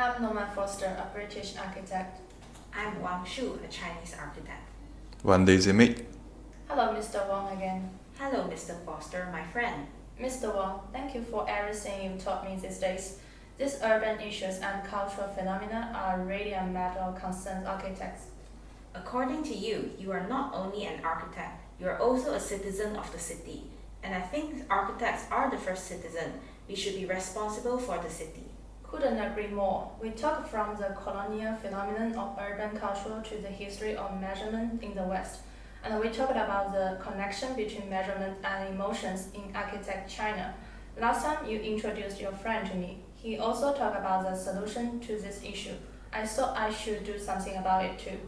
I'm Norman Foster, a British architect. I'm Wang Shu, a Chinese architect. One Daisy Meek. Hello, Mr. Wang again. Hello, Mr. Foster, my friend. Mr. Wang, thank you for everything you taught me these days. These urban issues and cultural phenomena are really a matter of concern architects. According to you, you are not only an architect, you are also a citizen of the city. And I think architects are the first citizen. We should be responsible for the city. Couldn't agree more. We talk from the colonial phenomenon of urban culture to the history of measurement in the West. And we talked about the connection between measurement and emotions in architect China. Last time you introduced your friend to me. He also talked about the solution to this issue. I thought I should do something about it too.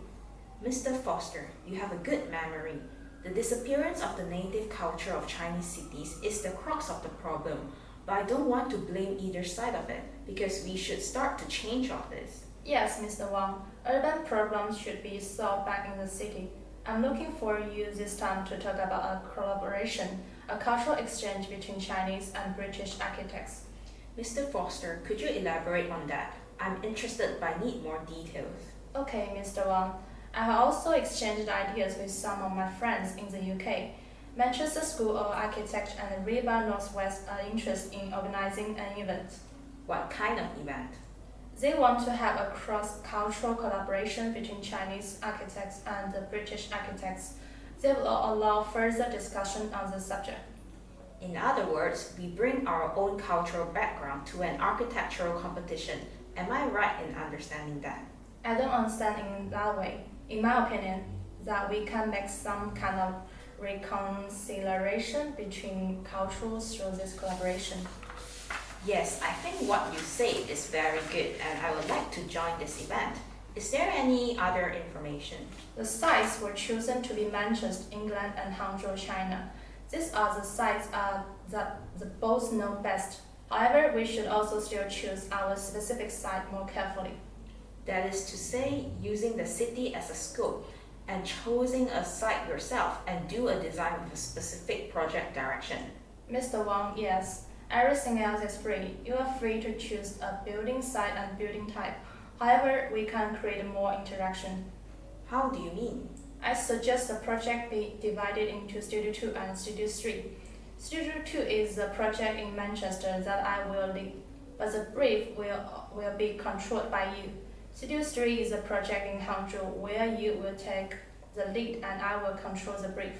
Mr. Foster, you have a good memory. The disappearance of the native culture of Chinese cities is the crux of the problem, but I don't want to blame either side of it because we should start to change all this. Yes, Mr. Wang. Urban problems should be solved back in the city. I'm looking for you this time to talk about a collaboration, a cultural exchange between Chinese and British architects. Mr. Foster, could you elaborate on that? I'm interested but I need more details. Okay, Mr. Wang. I have also exchanged ideas with some of my friends in the UK. Manchester School of Architecture and RIBA Northwest are interested in organizing an event. What kind of event? They want to have a cross-cultural collaboration between Chinese architects and the British architects. They will allow further discussion on the subject. In other words, we bring our own cultural background to an architectural competition. Am I right in understanding that? I don't understand in that way. In my opinion, that we can make some kind of reconciliation between cultures through this collaboration. Yes, I think what you say is very good and I would like to join this event. Is there any other information? The sites were chosen to be Manchester, England and Hangzhou, China. These are the sites uh, that the both know best. However, we should also still choose our specific site more carefully. That is to say, using the city as a scope and choosing a site yourself and do a design with a specific project direction. Mr. Wang, yes. Everything else is free. You are free to choose a building site and building type. However, we can create more interaction. How do you mean? I suggest the project be divided into Studio 2 and Studio 3. Studio 2 is the project in Manchester that I will lead, but the brief will, will be controlled by you. Studio 3 is a project in Hangzhou where you will take the lead and I will control the brief.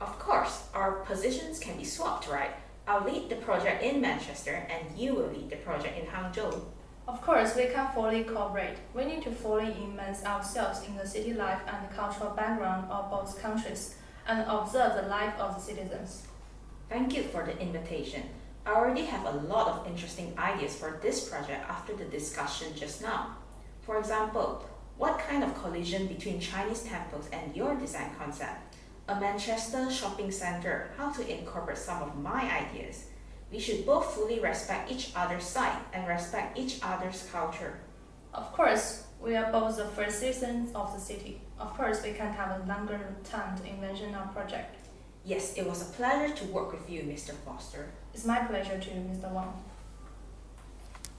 Of course, our positions can be swapped, right? I'll lead the project in Manchester and you will lead the project in Hangzhou. Of course, we can fully cooperate. We need to fully immerse ourselves in the city life and the cultural background of both countries and observe the life of the citizens. Thank you for the invitation. I already have a lot of interesting ideas for this project after the discussion just now. For example, what kind of collision between Chinese temples and your design concept? A Manchester shopping center, how to incorporate some of my ideas. We should both fully respect each other's side and respect each other's culture. Of course, we are both the first citizens of the city. Of course, we can have a longer time to envision our project. Yes, it was a pleasure to work with you, Mr. Foster. It's my pleasure too, Mr. Wang.